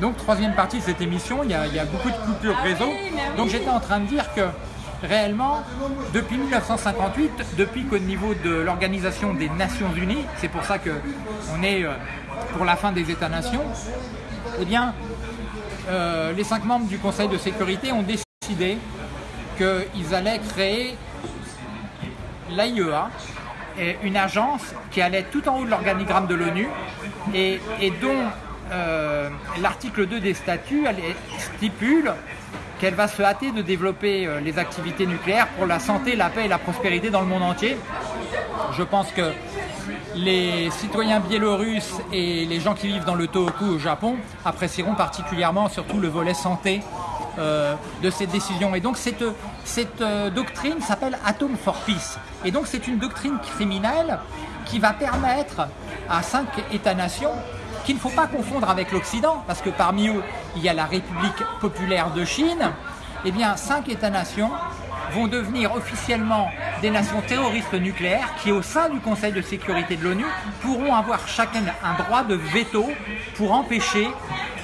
Donc, troisième partie de cette émission, il y a, il y a beaucoup de coupures réseau. Donc, j'étais en train de dire que réellement, depuis 1958, depuis qu'au niveau de l'Organisation des Nations Unies, c'est pour ça qu'on est euh, pour la fin des États-nations, eh bien, euh, les cinq membres du Conseil de sécurité ont décidé qu'ils allaient créer l'AIEA, une agence qui allait tout en haut de l'organigramme de l'ONU et, dont euh, l'article 2 des statuts stipule qu'elle va se hâter de développer euh, les activités nucléaires pour la santé, la paix et la prospérité dans le monde entier. Je pense que les citoyens biélorusses et les gens qui vivent dans le Tohoku au Japon apprécieront particulièrement surtout le volet santé euh, de cette décision. Et donc cette, doctrine s'appelle Atom for Peace. Et donc c'est une doctrine criminelle qui va permettre à cinq États-nations qu'il ne faut pas confondre avec l'Occident, parce que parmi eux, il y a la République populaire de Chine, eh bien, cinq États-nations vont devenir officiellement des nations terroristes nucléaires qui, au sein du Conseil de sécurité de l'ONU, pourront avoir chacun un droit de veto pour empêcher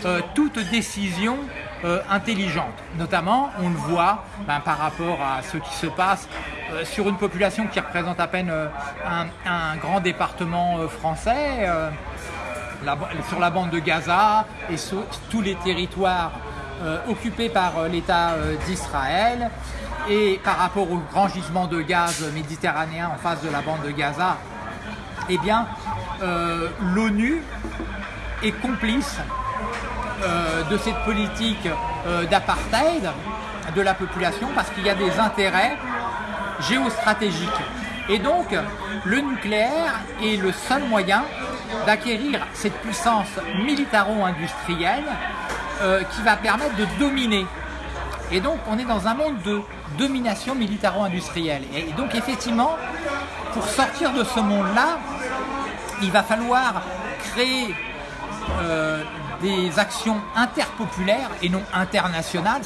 euh, toute décision euh, intelligente. Notamment, on le voit ben, par rapport à ce qui se passe euh, sur une population qui représente à peine un, grand département français sur la bande de Gaza et sur tous les territoires euh, occupés par euh, l'État euh, d'Israël. Et par rapport au grand gisement de gaz méditerranéen en face de la bande de Gaza, eh bien, l'ONU est complice de cette politique d'apartheid de la population parce qu'il y a des intérêts géostratégiques. Et donc, le nucléaire est le seul moyen d'acquérir cette puissance militaro-industrielle euh, qui va permettre de dominer. Et donc, on est dans un monde de domination militaro-industrielle. Et donc, effectivement, pour sortir de ce monde-là, il va falloir créer euh, des actions interpopulaires et non internationales.